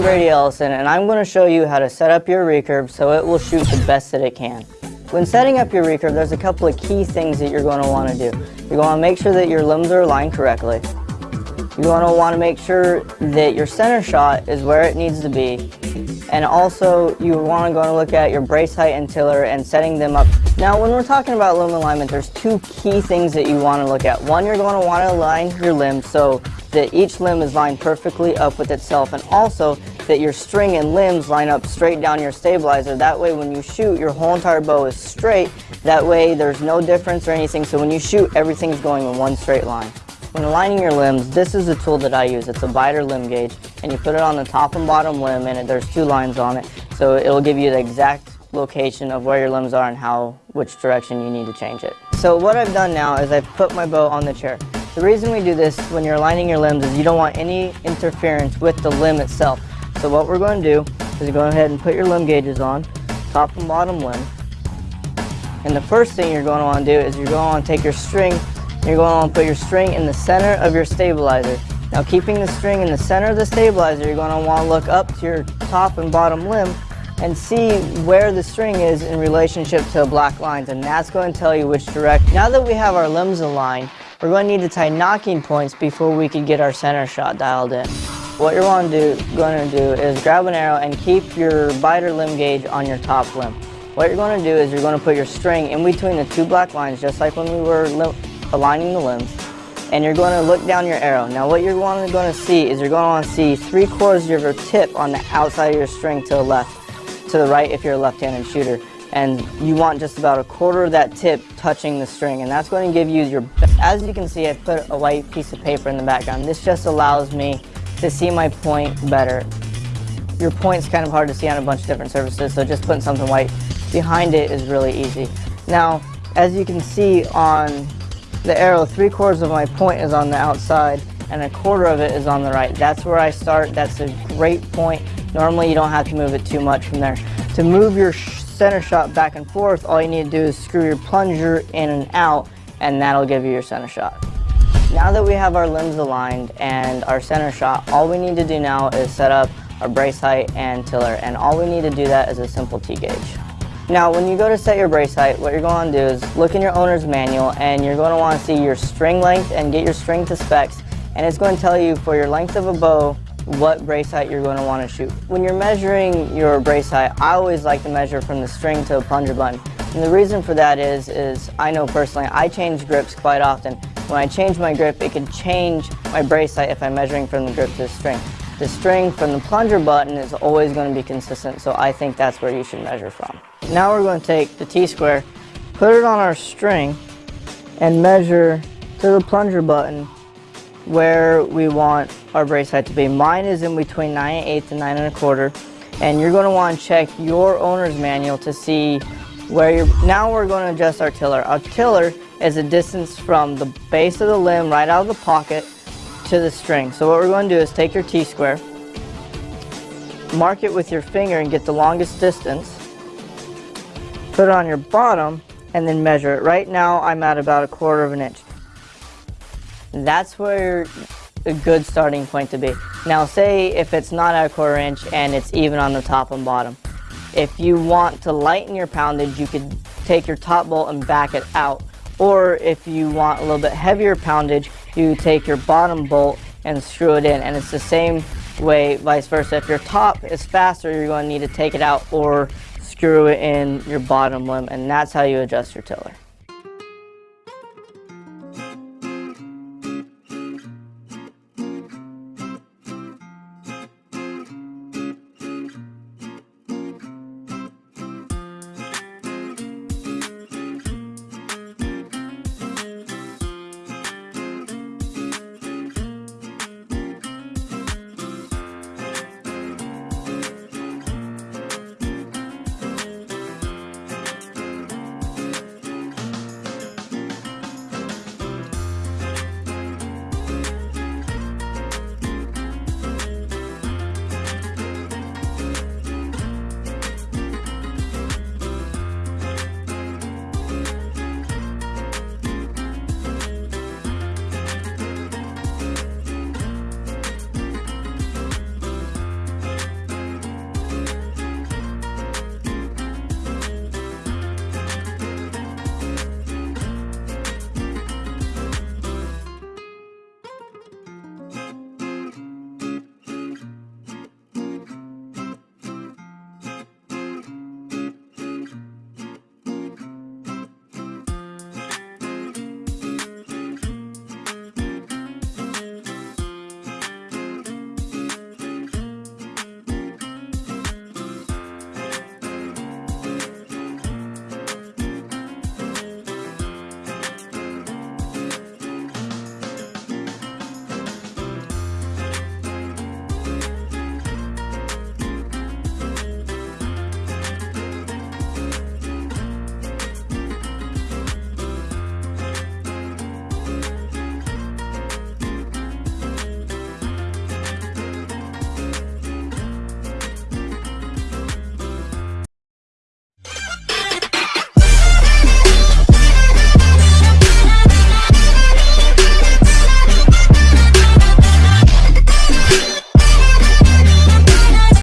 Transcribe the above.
I'm Brady Ellison and I'm going to show you how to set up your recurve so it will shoot the best that it can. When setting up your recurve, there's a couple of key things that you're going to want to do. You're going to make sure that your limbs are aligned correctly. You're going to want to make sure that your center shot is where it needs to be. And also, you want to go and look at your brace height and tiller and setting them up. Now, when we're talking about limb alignment, there's two key things that you want to look at. One, you're going to want to align your limbs so that each limb is lined perfectly up with itself and also that your string and limbs line up straight down your stabilizer. That way when you shoot, your whole entire bow is straight. That way there's no difference or anything. So when you shoot, everything's going in one straight line. When aligning your limbs, this is the tool that I use. It's a Beiter limb gauge and you put it on the top and bottom limb and there's two lines on it. So it'll give you the exact location of where your limbs are and how, which direction you need to change it. So what I've done now is I've put my bow on the chair. The reason we do this when you're aligning your limbs is you don't want any interference with the limb itself. So what we're going to do is go ahead and put your limb gauges on, top and bottom limb. And the first thing you're going to want to do is you're going to want to take your string, you're going to put your string in the center of your stabilizer. Now keeping the string in the center of the stabilizer, you're going to want to look up to your top and bottom limb and see where the string is in relationship to the black lines and that's going to tell you which direction. Now that we have our limbs aligned, we're going to need to tie nocking points before we can get our center shot dialed in. What you're going to do, going to do is grab an arrow and keep your Beiter limb gauge on your top limb. What you're going to do is you're going to put your string in between the two black lines just like when we were aligning the limbs and you're going to look down your arrow. Now what you're going to, see is you're going to want to see three quarters of your tip on the outside of your string to the left, to the right if you're a left-handed shooter and you want just about a quarter of that tip touching the string and that's going to give you your best. as you can see I put a white piece of paper in the background this just allows me to see my point better your point's kind of hard to see on a bunch of different surfaces so just putting something white behind it is really easy now as you can see on the arrow three quarters of my point is on the outside and a quarter of it is on the right that's where I start that's a great point normally you don't have to move it too much from there to move your center shot back and forth, all you need to do is screw your plunger in and out and that'll give you your center shot. Now that we have our limbs aligned and our center shot, all we need to do now is set up our brace height and tiller and all we need to do that is a simple T-gauge. Now when you go to set your brace height, what you're going to do is look in your owner's manual and you're going to want to see your string length and get your string to specs and it's going to tell you for your length of a bow what brace height you're going to want to shoot. When you're measuring your brace height, I always like to measure from the string to the plunger button. And the reason for that is, is I know personally, I change grips quite often. When I change my grip, it can change my brace height if I'm measuring from the grip to the string. The string from the plunger button is always going to be consistent, so I think that's where you should measure from. Now we're going to take the T-square, put it on our string, and measure to the plunger button where we want our brace height to be. Mine is in between 9 and 8 to 9 and a quarter. And you're going to want to check your owner's manual to see where you're... Now we're going to adjust our tiller. Our tiller is a distance from the base of the limb right out of the pocket to the string. So what we're going to do is take your T-square, mark it with your finger and get the longest distance, put it on your bottom, and then measure it. Right now I'm at about a quarter of an inch. That's where a good starting point to be. Now say if it's not at a quarter inch and it's even on the top and bottom. If you want to lighten your poundage, you could take your top bolt and back it out. Or if you want a little bit heavier poundage, you take your bottom bolt and screw it in. And it's the same way vice versa. If your top is faster, you're going to need to take it out or screw it in your bottom limb. And that's how you adjust your tiller.